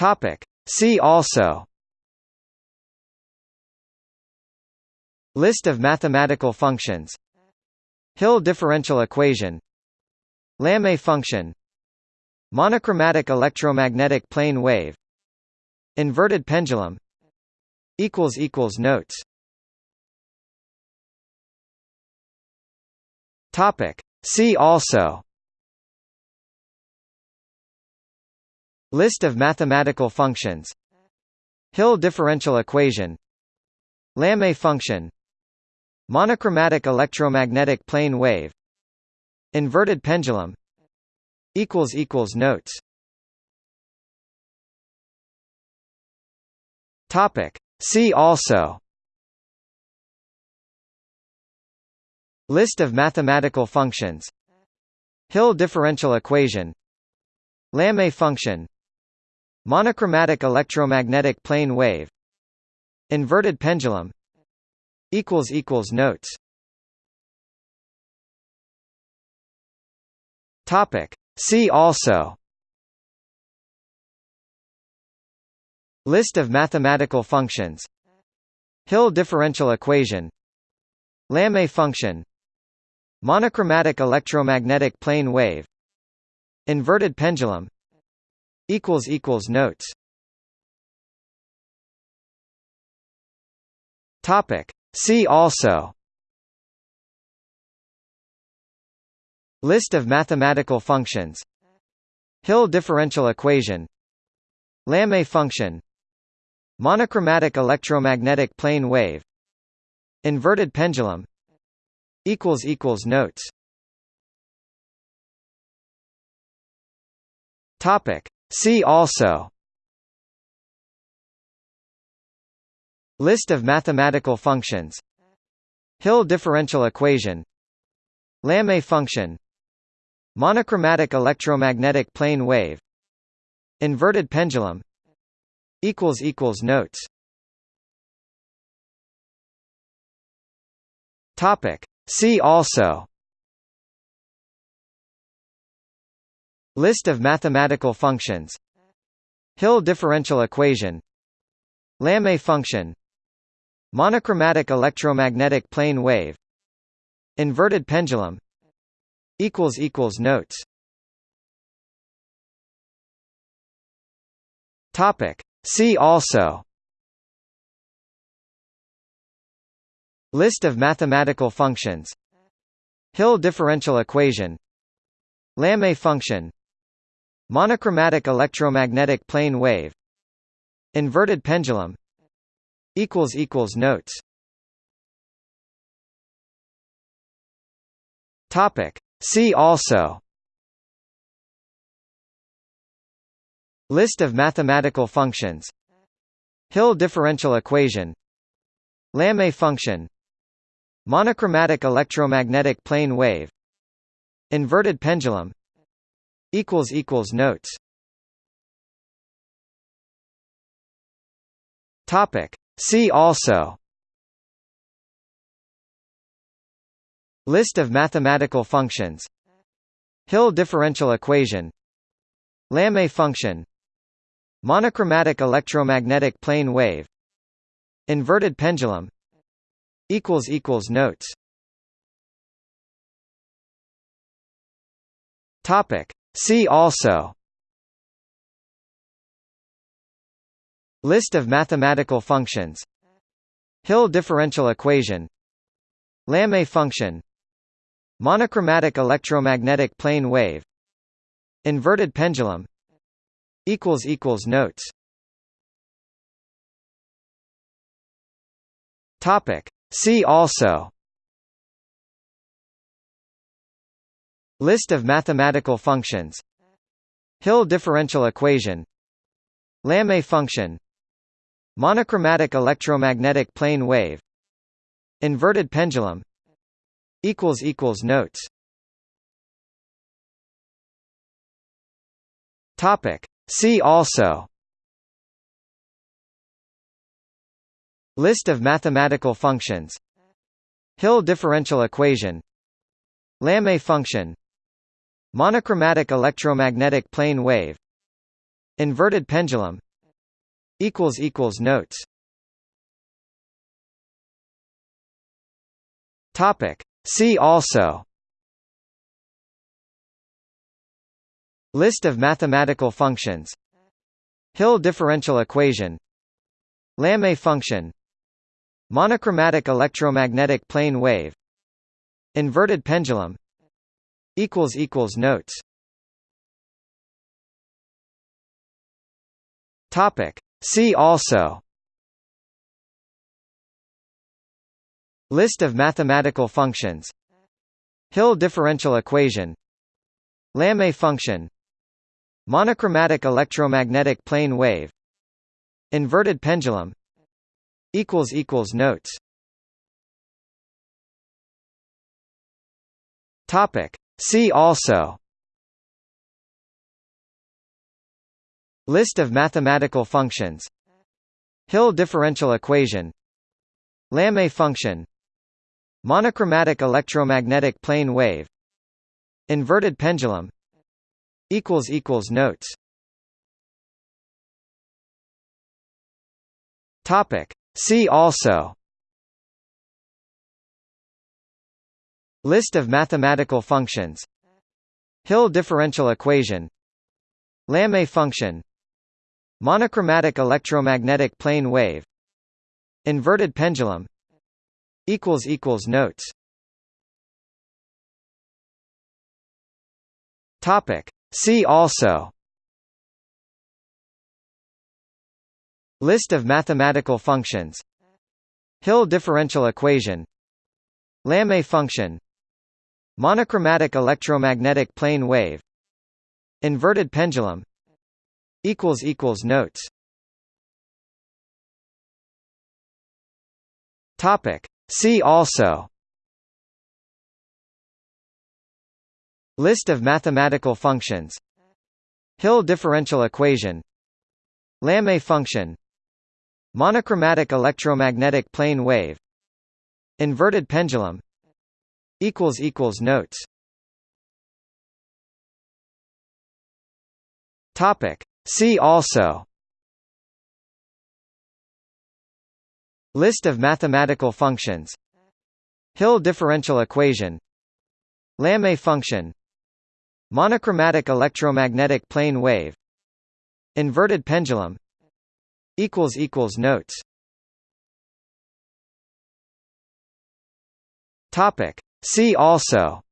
Topic. See also. List of mathematical functions. Hill differential equation. Lamé function. Monochromatic electromagnetic plane wave. Inverted pendulum. Notes. See also List of mathematical functions. Hill differential equation. Lamé function. Monochromatic electromagnetic plane wave. Inverted pendulum. Notes. See also. List of mathematical functions. Hill differential equation. Lamé function Monochromatic electromagnetic plane wave Inverted pendulum Notes. Topic. See also. List of mathematical functions. Hill differential equation. Lamé function. Monochromatic electromagnetic plane wave. Inverted pendulum Notes. Topic. See also. List of mathematical functions. Hill differential equation. Lamé function. Monochromatic electromagnetic plane wave. Inverted pendulum. Equals equals Notes. Topic. See also List of mathematical functions Hill differential equation Lamé function Monochromatic electromagnetic plane wave Inverted pendulum Notes. See also List of mathematical functions. Hill differential equation. Lamé function. Monochromatic electromagnetic plane wave. Inverted pendulum. Notes. See also. List of mathematical functions. Hill differential equation. Lamé function Monochromatic electromagnetic plane wave Inverted pendulum Notes. Topic. See also. List of mathematical functions. Hill differential equation. Lamé function. Monochromatic electromagnetic plane wave. Inverted pendulum Notes. Topic. See also. List of mathematical functions. Hill differential equation. Lamé function. Monochromatic electromagnetic plane wave. Inverted pendulum. Equals equals Notes. Topic. See also List of mathematical functions Hill differential equation Lamé function Monochromatic electromagnetic plane wave Inverted pendulum Notes. See also List of mathematical functions. Hill differential equation. Lamé function. Monochromatic electromagnetic plane wave. Inverted pendulum. Notes. See also. List of mathematical functions. Hill differential equation. Lamé function Monochromatic electromagnetic plane wave Inverted pendulum equals equals notes. Topic. See also. List of mathematical functions. Hill differential equation. Lamé function. Monochromatic electromagnetic plane wave. Inverted pendulum equals equals notes. Topic. See also. List of mathematical functions. Hill differential equation. Lamé function. Monochromatic electromagnetic plane wave. Inverted pendulum. Equals Equals Notes. Topic. See also List of mathematical functions Hill differential equation Lamé function Monochromatic electromagnetic plane wave Inverted pendulum Notes. See also List of mathematical functions. Hill differential equation. Lamé function. Monochromatic electromagnetic plane wave. Inverted pendulum. Notes. See also. List of mathematical functions. Hill differential equation. Lamé function Monochromatic electromagnetic plane wave Inverted pendulum equals equals notes. Topic. See also. List of mathematical functions. Hill differential equation. Lamé function. Monochromatic electromagnetic plane wave. Inverted pendulum equals equals notes. Topic. See also. List of mathematical functions. Hill differential equation. Lamé function. Monochromatic electromagnetic plane wave. Inverted pendulum. Equals equals Notes. Topic. See also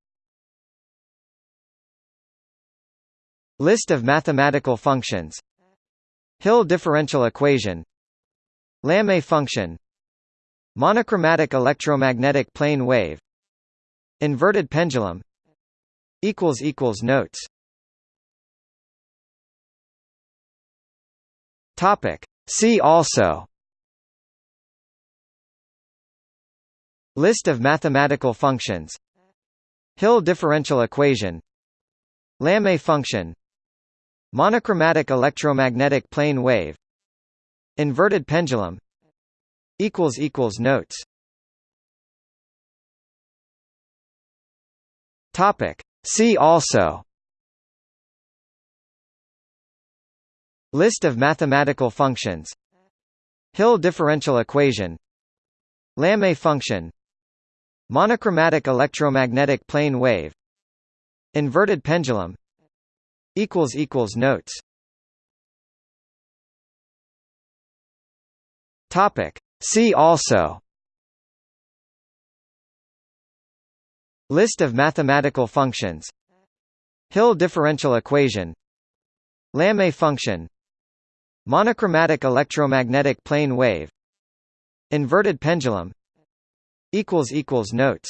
List of mathematical functions Hill differential equation Lamé function Monochromatic electromagnetic plane wave Inverted pendulum Notes. See also List of mathematical functions. Hill differential equation. Lamé function. Monochromatic electromagnetic plane wave. Inverted pendulum. Notes. See also. List of mathematical functions. Hill differential equation. Lamé function Monochromatic electromagnetic plane wave Inverted pendulum equals equals notes. Topic. See also. List of mathematical functions. Hill differential equation. Lamé function. Monochromatic electromagnetic plane wave. Inverted pendulum equals equals notes.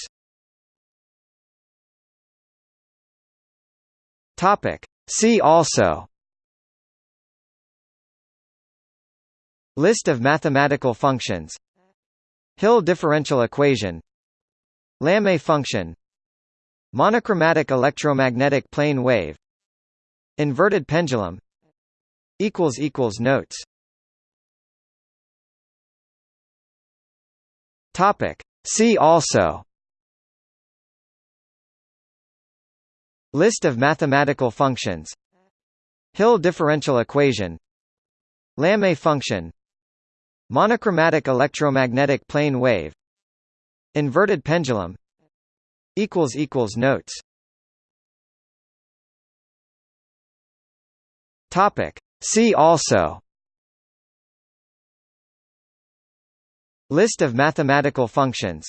Topic. See also. List of mathematical functions. Hill differential equation. Lamé function. Monochromatic electromagnetic plane wave. Inverted pendulum. Equals equals Notes. Topic. See also List of mathematical functions Hill differential equation Lamé function Monochromatic electromagnetic plane wave Inverted pendulum Notes. See also List of mathematical functions.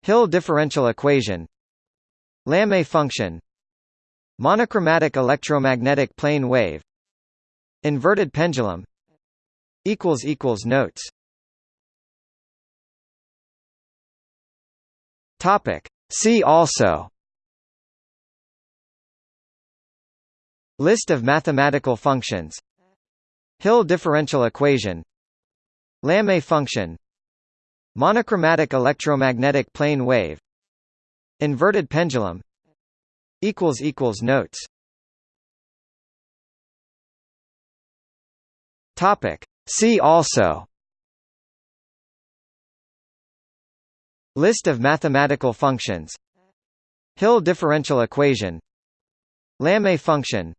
Hill differential equation. Lamé function. Monochromatic electromagnetic plane wave. Inverted pendulum. Notes. See also. List of mathematical functions. Hill differential equation. Lamé function Monochromatic electromagnetic plane wave Inverted pendulum Notes. Topic. See also. List of mathematical functions. Hill differential equation. Lamé function.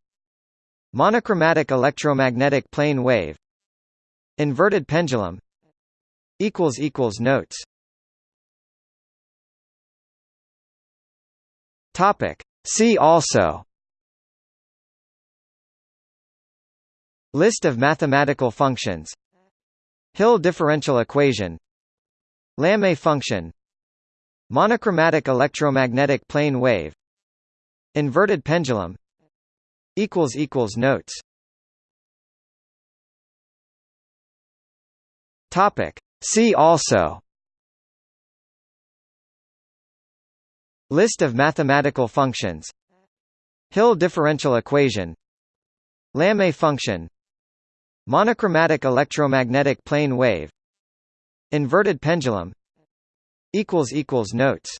Monochromatic electromagnetic plane wave. Inverted pendulum Notes. Topic. See also. List of mathematical functions. Hill differential equation. Lamé function. Monochromatic electromagnetic plane wave. Inverted pendulum. Equals equals Notes. Topic. See also List of mathematical functions Hill differential equation Lamé function Monochromatic electromagnetic plane wave Inverted pendulum Notes.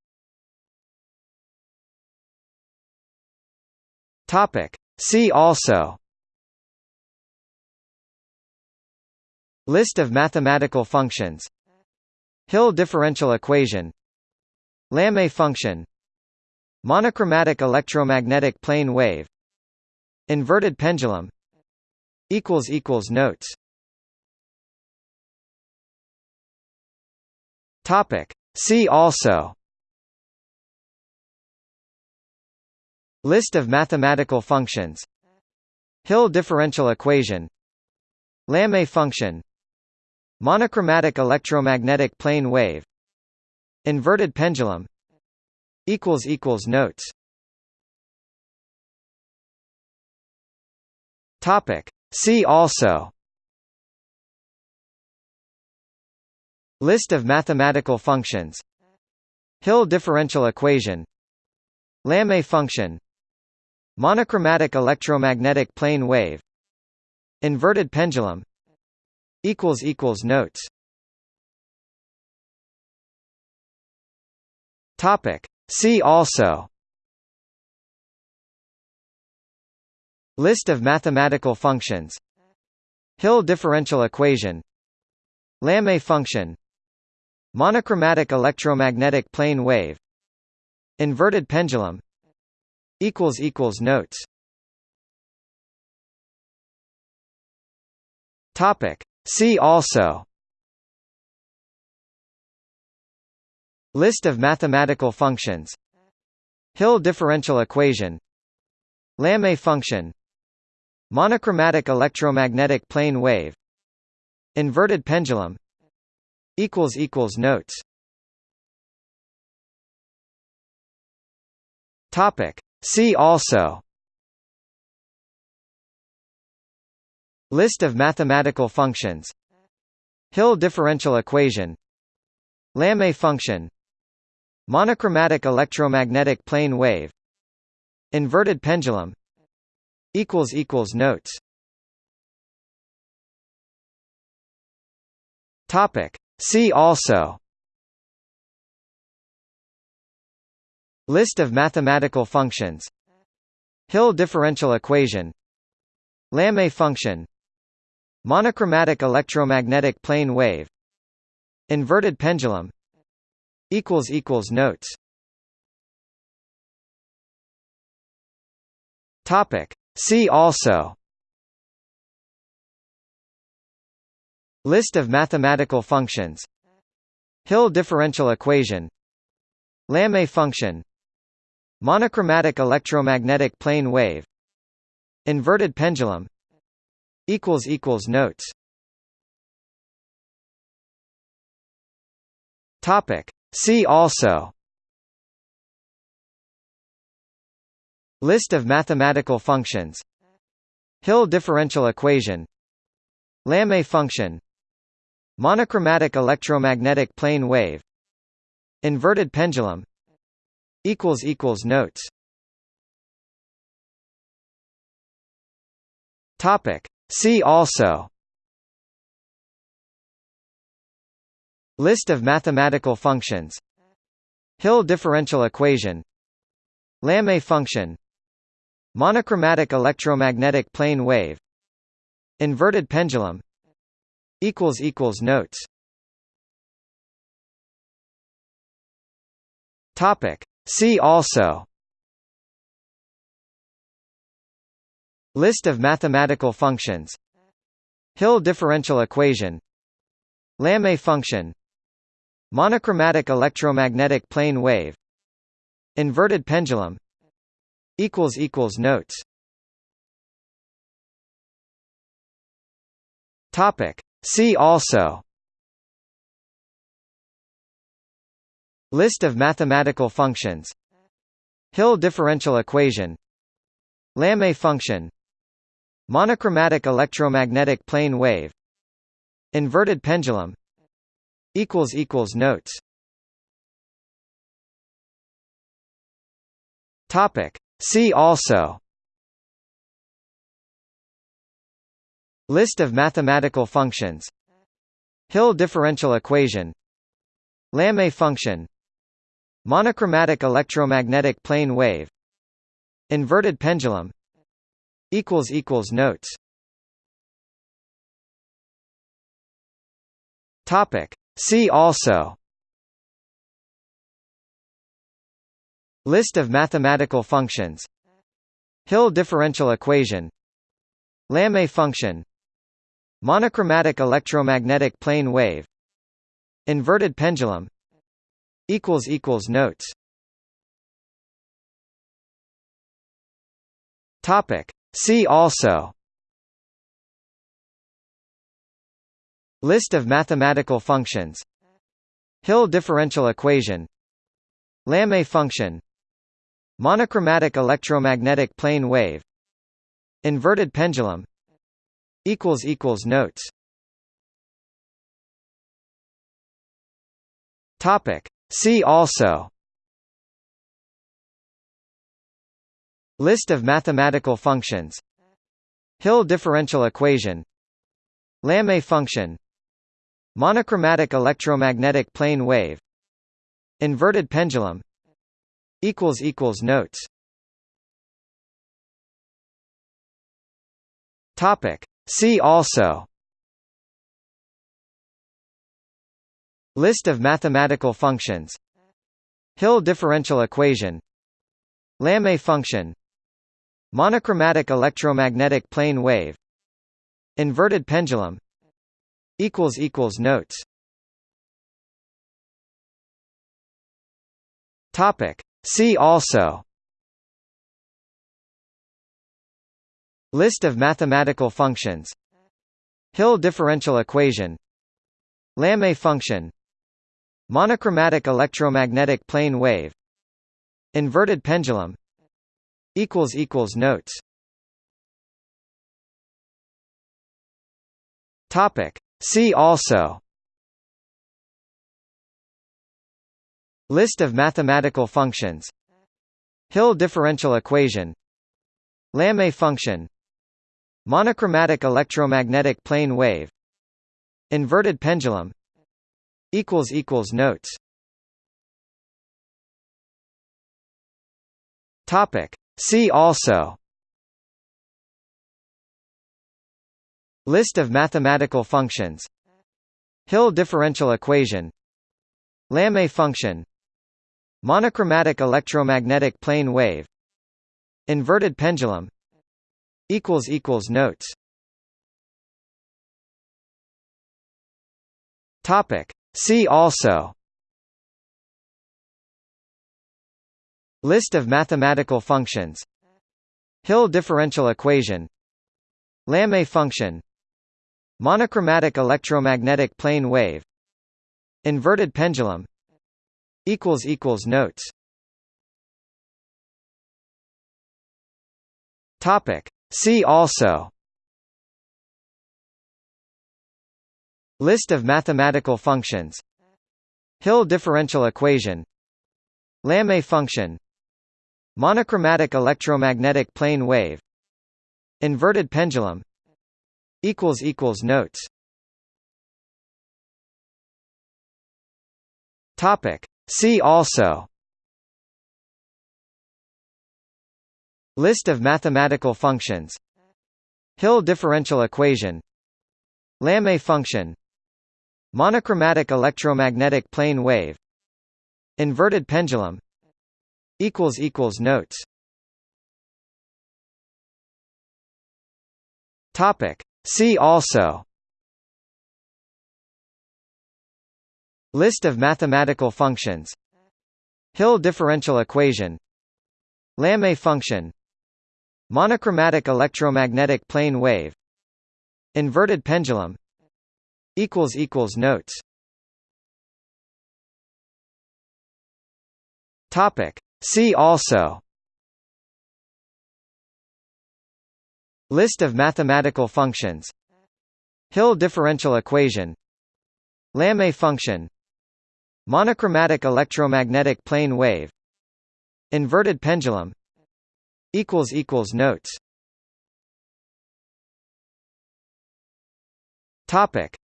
See also List of mathematical functions. Hill differential equation. Lamé function. Monochromatic electromagnetic plane wave. Inverted pendulum. Notes. See also. List of mathematical functions. Hill differential equation. Lamé function Monochromatic electromagnetic plane wave Inverted pendulum Notes. Topic. See also. List of mathematical functions. Hill differential equation. Lamé function. Monochromatic electromagnetic plane wave. Inverted pendulum Notes. Topic. See also. List of mathematical functions. Hill differential equation. Lamé function. Monochromatic electromagnetic plane wave. Inverted pendulum. Equals equals Notes. Topic. See also List of mathematical functions Hill differential equation Lamé function Monochromatic electromagnetic plane wave Inverted pendulum Notes. See also List of mathematical functions. Hill differential equation. Lamé function. Monochromatic electromagnetic plane wave. Inverted pendulum. Notes. See also. List of mathematical functions. Hill differential equation. Lamé function Monochromatic electromagnetic plane wave Inverted pendulum Notes. Topic. See also. List of mathematical functions. Hill differential equation. Lamé function. Monochromatic electromagnetic plane wave. Inverted pendulum Notes. Topic. See also. List of mathematical functions. Hill differential equation. Lamé function. Monochromatic electromagnetic plane wave. Inverted pendulum. Equals equals Notes. Topic. See also List of mathematical functions Hill differential equation Lamé function Monochromatic electromagnetic plane wave Inverted pendulum Notes. See also List of mathematical functions. Hill differential equation. Lamé function. Monochromatic electromagnetic plane wave. Inverted pendulum. Notes. See also. List of mathematical functions. Hill differential equation. Lamé function Monochromatic electromagnetic plane wave Inverted pendulum Notes. Topic. See also. List of mathematical functions. Hill differential equation. Lamé function. Monochromatic electromagnetic plane wave. Inverted pendulum Notes. Topic. See also. List of mathematical functions. Hill differential equation. Lamé function. Monochromatic electromagnetic plane wave. Inverted pendulum. Equals equals Notes. Topic. See also List of mathematical functions Hill differential equation Lamé function Monochromatic electromagnetic plane wave Inverted pendulum Notes. See also List of mathematical functions. Hill differential equation. Lamé function. Monochromatic electromagnetic plane wave. Inverted pendulum. Notes. See also. List of mathematical functions. Hill differential equation. Lamé function Monochromatic electromagnetic plane wave Inverted pendulum Notes. Topic. See also. List of mathematical functions. Hill differential equation. Lamé function. Monochromatic electromagnetic plane wave. Inverted pendulum Notes. Topic. See also. List of mathematical functions. Hill differential equation. Lamé function. Monochromatic electromagnetic plane wave. Inverted pendulum. Equals equals Notes. Topic. See also List of mathematical functions Hill differential equation Lamé function Monochromatic electromagnetic plane wave Inverted pendulum Notes. See also List of mathematical functions. Hill differential equation. Lamé function. Monochromatic electromagnetic plane wave. Inverted pendulum. Notes. See also. List of mathematical functions. Hill differential equation. Lamé function Monochromatic electromagnetic plane wave Inverted pendulum Notes. Topic. See also. List of mathematical functions. Hill differential equation. Lamé function. Monochromatic electromagnetic plane wave. Inverted pendulum Notes. Topic. See also. List of mathematical functions. Hill differential equation. Lamé function. Monochromatic electromagnetic plane wave. Inverted pendulum. Equals equals Notes. Topic. See also List of mathematical functions Hill differential equation Lamé function Monochromatic electromagnetic plane wave Inverted pendulum Notes.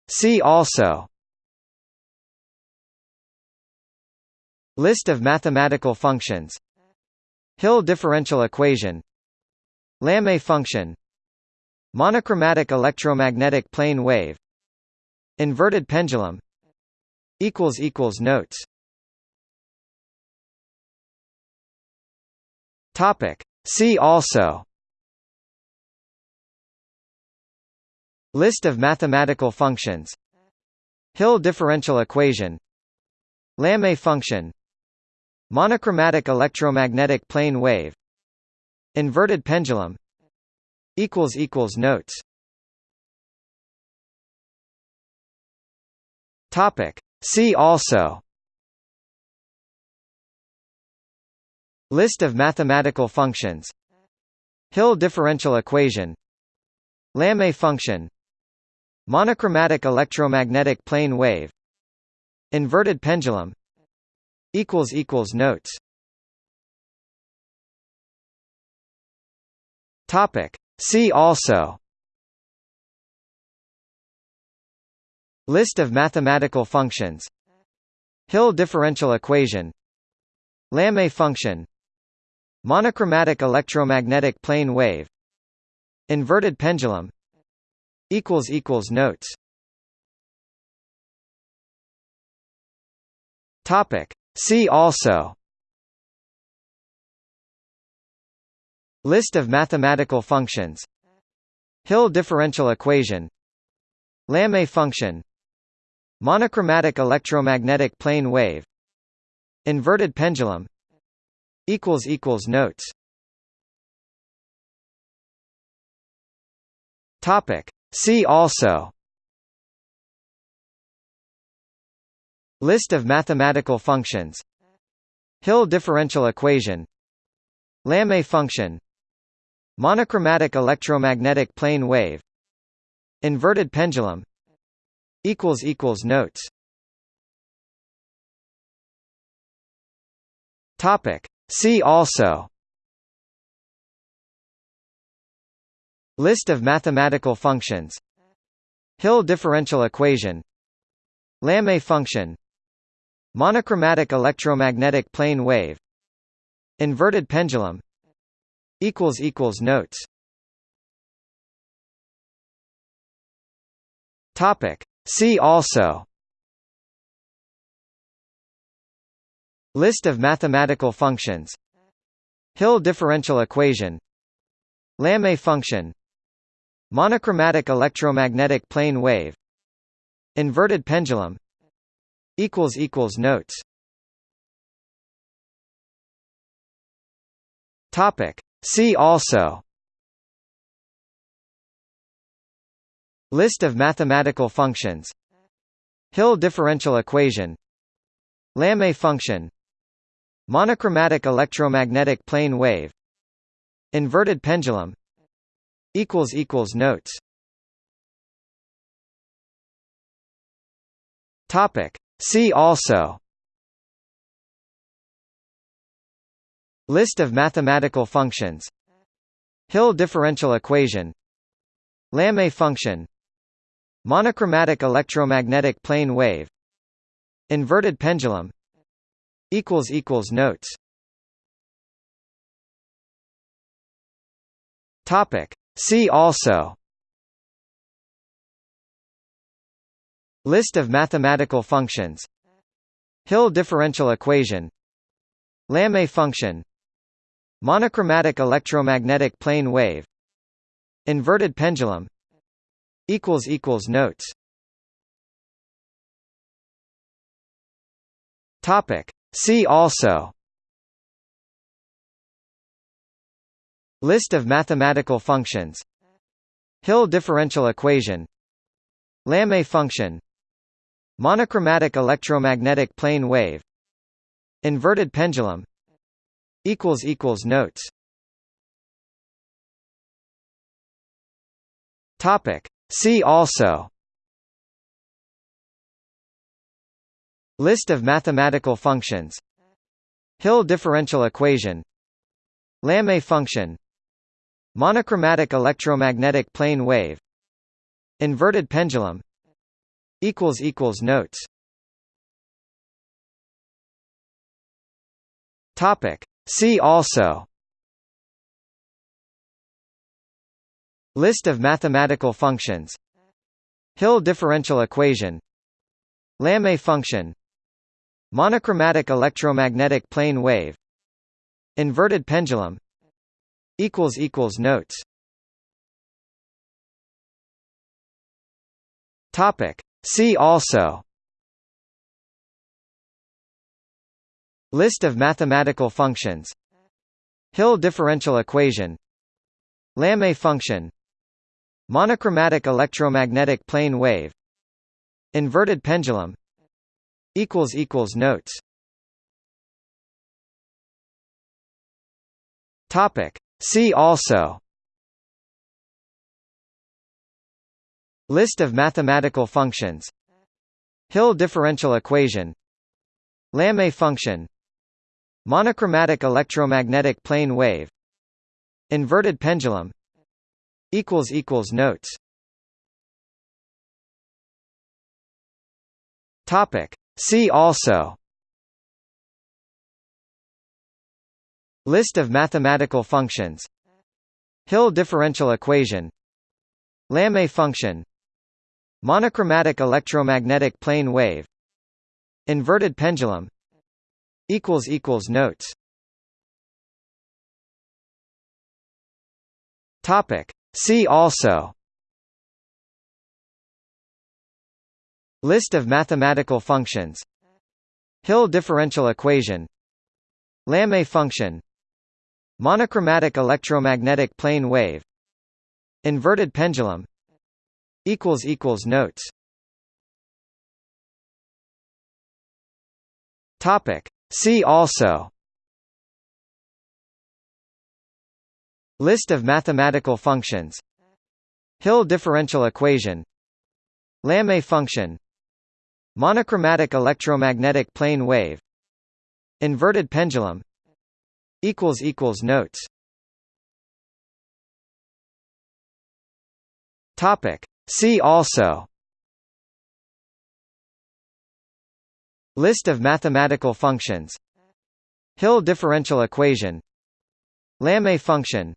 See also List of mathematical functions. Hill differential equation. Lamé function. Monochromatic electromagnetic plane wave. Inverted pendulum. Notes. See also. List of mathematical functions. Hill differential equation. Lamé function Monochromatic electromagnetic plane wave Inverted pendulum Notes. Topic. See also. List of mathematical functions. Hill differential equation. Lamé function. Monochromatic electromagnetic plane wave. Inverted pendulum Notes. Topic. See also. List of mathematical functions. Hill differential equation. Lamé function. Monochromatic electromagnetic plane wave. Inverted pendulum. Equals equals Notes. Topic. See also List of mathematical functions Hill differential equation Lamé function Monochromatic electromagnetic plane wave Inverted pendulum Notes. See also List of mathematical functions. Hill differential equation. Lamé function. Monochromatic electromagnetic plane wave. Inverted pendulum. Notes. See also. List of mathematical functions. Hill differential equation. Lamé function Monochromatic electromagnetic plane wave Inverted pendulum Notes. Topic. See also. List of mathematical functions. Hill differential equation. Lamé function. Monochromatic electromagnetic plane wave. Inverted pendulum equals equals notes. Topic. See also. List of mathematical functions. Hill differential equation. Lamé function. Monochromatic electromagnetic plane wave. Inverted pendulum. Equals Equals Notes. Topic. See also List of mathematical functions Hill differential equation Lamé function Monochromatic electromagnetic plane wave Inverted pendulum Notes See also List of mathematical functions. Hill differential equation. Lamé function. Monochromatic electromagnetic plane wave. Inverted pendulum. Notes. See also. List of mathematical functions. Hill differential equation. Lamé function monochromatic electromagnetic plane wave inverted pendulum equals equals notes. Topic. See also. List of mathematical functions. Hill differential equation. Lamé function. Monochromatic electromagnetic plane wave. Inverted pendulum Notes. Topic. See also. List of mathematical functions. Hill differential equation. Lamé function. Monochromatic electromagnetic plane wave. Inverted pendulum. Equals equals Notes. Topic. See also List of mathematical functions Hill differential equation Lamé function Monochromatic electromagnetic plane wave Inverted pendulum Notes. See also List of mathematical functions. Hill differential equation. Lamé function. Monochromatic electromagnetic plane wave. Inverted pendulum. Notes. See also. List of mathematical functions. Hill differential equation. Lamé function monochromatic electromagnetic plane wave inverted pendulum equals equals notes. Topic. See also. List of mathematical functions. Hill differential equation. Lamé function. Monochromatic electromagnetic plane wave. Inverted pendulum Equals equals notes. Topic. See also. List of mathematical functions. Hill differential equation. Lamé function. Monochromatic electromagnetic plane wave. Inverted pendulum. Equals equals Notes. Topic. See also List of mathematical functions Hill differential equation Lamé function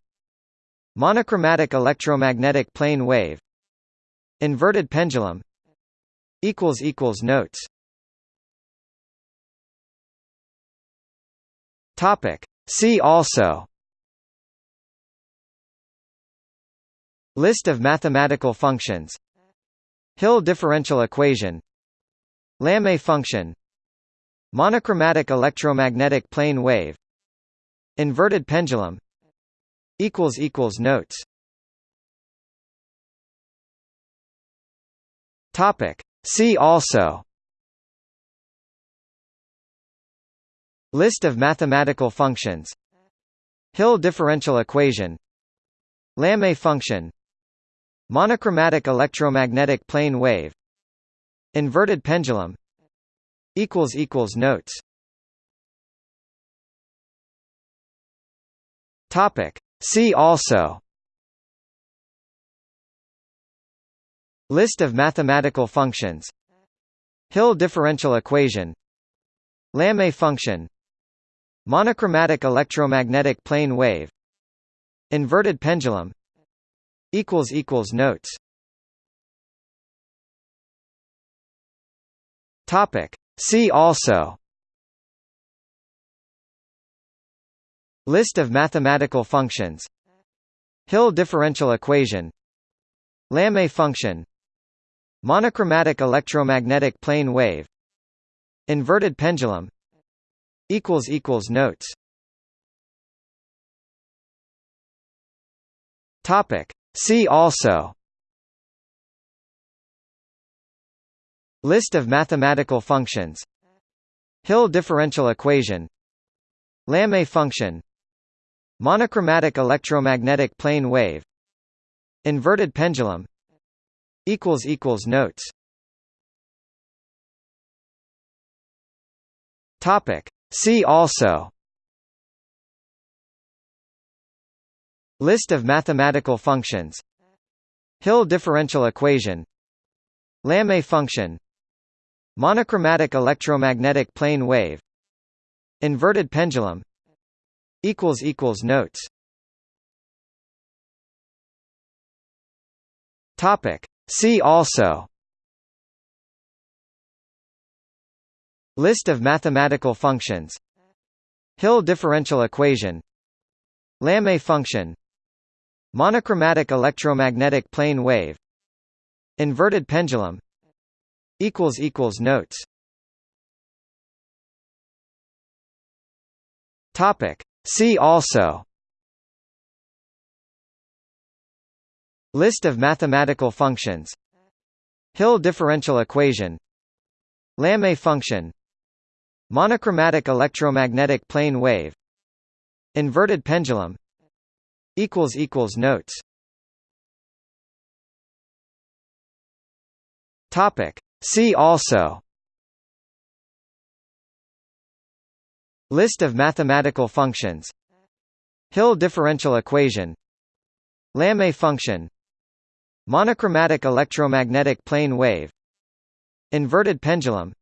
Monochromatic electromagnetic plane wave Inverted pendulum Notes. See also List of mathematical functions. Hill differential equation. Lamé function. Monochromatic electromagnetic plane wave. Inverted pendulum. Notes. See also. List of mathematical functions. Hill differential equation. Lamé function Monochromatic electromagnetic plane wave Inverted pendulum Notes. Topic. See also. List of mathematical functions. Hill differential equation. Lamé function. Monochromatic electromagnetic plane wave. Inverted pendulum Notes. Topic. See also. List of mathematical functions. Hill differential equation. Lamé function. Monochromatic electromagnetic plane wave. Inverted pendulum. Equals equals Notes. Topic. See also List of mathematical functions Hill differential equation Lamé function Monochromatic electromagnetic plane wave Inverted pendulum Notes. See also List of mathematical functions. Hill differential equation. Lamé function. Monochromatic electromagnetic plane wave. Inverted pendulum. Notes. See also. List of mathematical functions. Hill differential equation. Lamé function Monochromatic electromagnetic plane wave Inverted pendulum Notes. Topic. See also. List of mathematical functions. Hill differential equation. Lamé function. Monochromatic electromagnetic plane wave. Inverted pendulum Notes. Topic. See also. List of mathematical functions. Hill differential equation. Lamé function. Monochromatic electromagnetic plane wave. Inverted pendulum.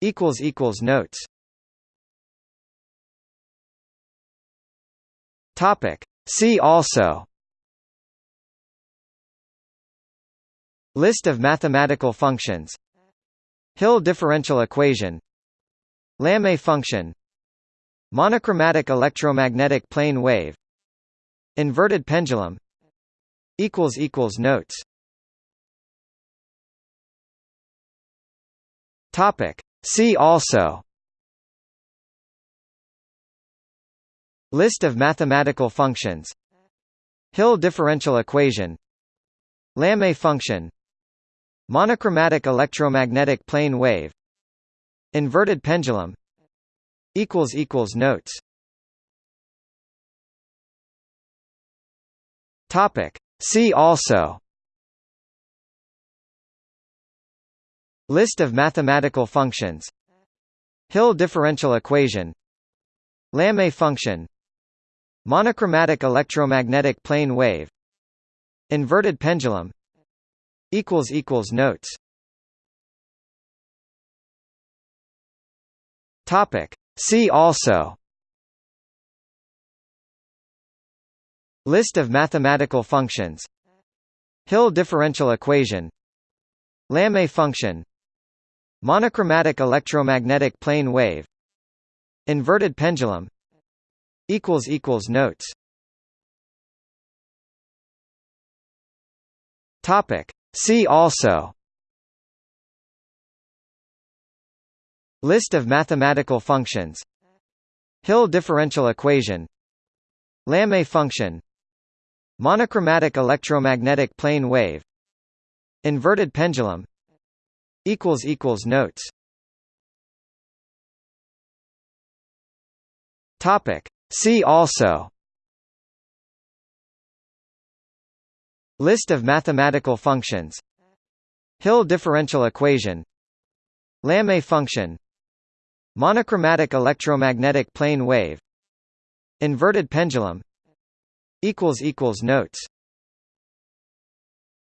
Equals equals Notes. Topic. See also List of mathematical functions Hill differential equation Lamé function Monochromatic electromagnetic plane wave Inverted pendulum Notes. See also List of mathematical functions. Hill differential equation. Lamé function. Monochromatic electromagnetic plane wave. Inverted pendulum. Notes. See also. List of mathematical functions. Hill differential equation. Lamé function Monochromatic electromagnetic plane wave Inverted pendulum Notes. Topic. See also. List of mathematical functions. Hill differential equation. Lamé function. Monochromatic electromagnetic plane wave. Inverted pendulum Notes. Topic. See also. List of mathematical functions. Hill differential equation. Lamé function. Monochromatic electromagnetic plane wave. Inverted pendulum. Equals equals Notes. Topic. See also List of mathematical functions Hill differential equation Lamé function Monochromatic electromagnetic plane wave Inverted pendulum Notes